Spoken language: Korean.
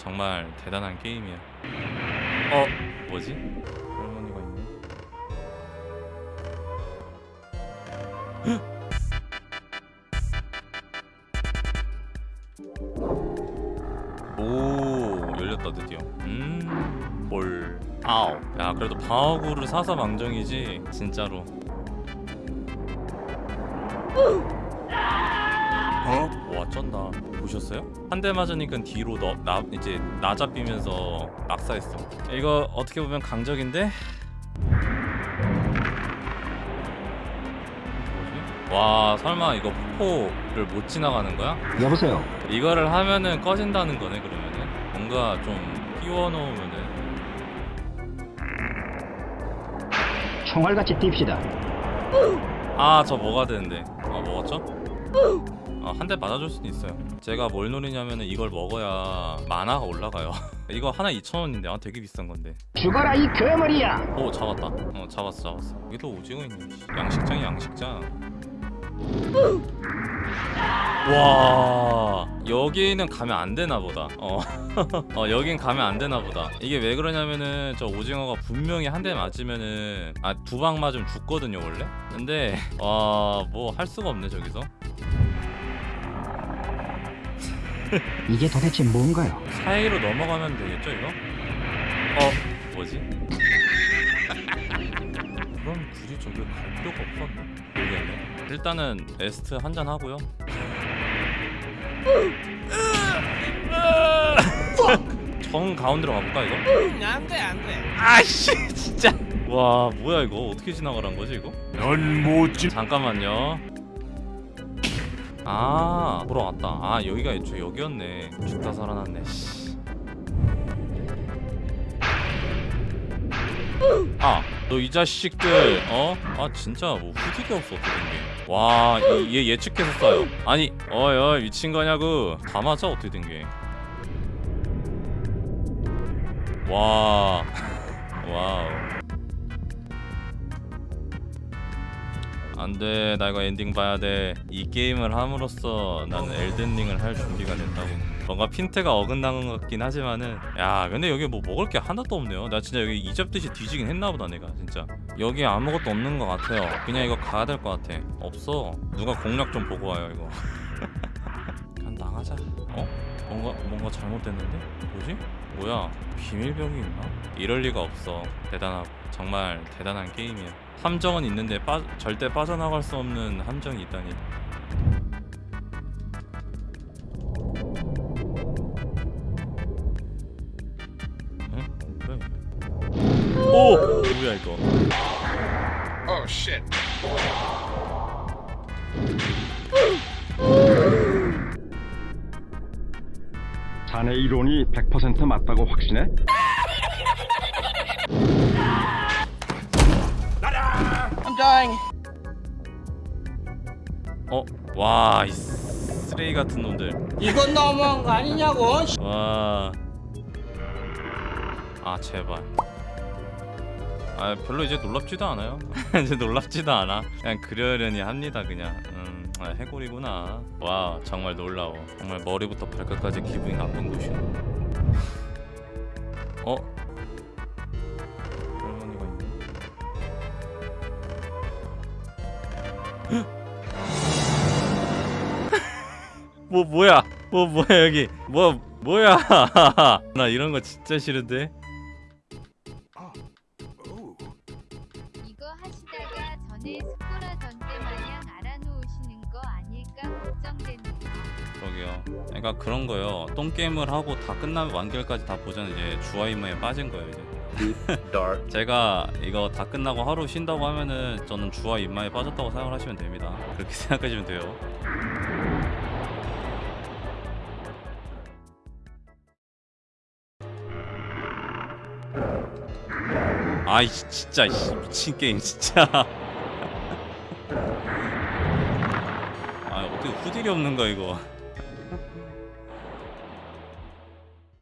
정말 대단한 게임이야. 어? 뭐지? 할머니가 있네. 오 열렸다 드디어. 음볼. 아우 야 그래도 방어구를 사서 망정이지 진짜로 어? 와 쩐다 보셨어요? 한 대 맞으니까 뒤로 너, 나 이제 나잡히면서 낙사했어 이거 어떻게 보면 강적인데? 뭐지? 와 설마 이거 폭포를 못 지나가는 거야? 여보세요. 이거를 하면은 꺼진다는 거네 그러면은 뭔가 좀 끼워 놓으면은 총알같이 뜁시다. 아 저 뭐가 되는데 아 먹었죠? 아, 한 대 맞아줄 수는 있어요. 제가 뭘 노리냐면은 이걸 먹어야 만화가 올라가요. 이거 하나 2,000원인데 아 되게 비싼 건데. 죽어라 이 거머리야. 오 잡았다. 어 잡았어 잡았어. 여기도 오징어 있네 씨. 양식장이 양식장. 와 여기는 가면 안 되나 보다. 어, 어 여긴 가면 안 되나 보다. 이게 왜 그러냐면은 저 오징어가 분명히 한 대 맞으면은 아 두 방 맞으면 죽거든요 원래? 근데 와뭐 할 수가 없네 저기서 이게 도대체 뭔가요? 사이로 넘어가면 되겠죠 이거? 어 뭐지? 그럼 굳이 저기 갈 필요가 없었나? 모르겠네 일단은 에스트 한잔 하고요 정 가운데로 가볼까 이거? 안돼 안돼 아씨 진짜 와 뭐야 이거 어떻게 지나가란 거지 이거? 넌못 지. 잠깐만요 아 보러 왔다 아 여기가 애초에 여기였네 죽다 살아났네 씨. 아, 너 이 자식들, 어? 아, 진짜 뭐 후딜이 없어 어떻게 된 게? 와, 이- 얘 예측해서 쏴요. 아니, 어이, 어이, 미친 거냐고? 다 맞아 어떻게 된 게? 와, 와우. 안돼 나 이거 엔딩 봐야 돼 이 게임을 함으로써 나는 엘든링을 할 준비가 됐다고. 뭔가 핀트가 어긋난 것 같긴 하지만은 야 근데 여기 뭐 먹을 게 하나도 없네요. 나 진짜 여기 이잡듯이 뒤지긴 했나보다 내가 진짜. 여기 아무것도 없는 것 같아요. 그냥 이거 가야 될 것 같아. 없어. 누가 공략 좀 보고 와요 이거. 그냥 나가자. 어? 뭔가 뭔가 잘못됐는데? 뭐지? 뭐야? 비밀벽이 있나? 이럴 리가 없어. 대단하고 정말 대단한 게임이야 함정은 있는데 빠, 절대 빠져나갈 수 없는 함정이 있다니 응? 그래. 오! 뭐야 이거 Oh shit. 자네 이론이 100% 맞다고 확신해? Dying 어? 와, 이 쓰레기 같은 놈들. 이건 너무한 거 아니냐고 와. 아, 제발. 아, 별로 이제 놀랍지도 않아요. 이제 놀랍지도 않아. 그냥 그러려니 합니다, 그냥. 음, 아, 해골이구나. 와, 정말 놀라워. 정말 머리부터 발끝까지 기분이 나쁜 곳이네. 어? 뭐 뭐야? 뭐 뭐야 여기? 뭐 뭐야? 나 이런 거 진짜 싫은데. 이거 하시다가 전에 스코라 전대 마냥 알아놓으시는 거 아닐까 걱정되네요. 그러게요. 그러니까 그런 거요. 똥 게임을 하고 다 끝나면 완결까지 다 보자는 이제 주화임무에 빠진 거예요 이제. 제가 이거 다 끝나고 하루 쉰다고 하면은 저는 주화 임마에 빠졌다고 생각을 하시면 됩니다. 그렇게 생각하시면 돼요. 아이 진짜 이씨, 미친 게임 진짜. 아 어떻게 후딜이 없는 거야 이거.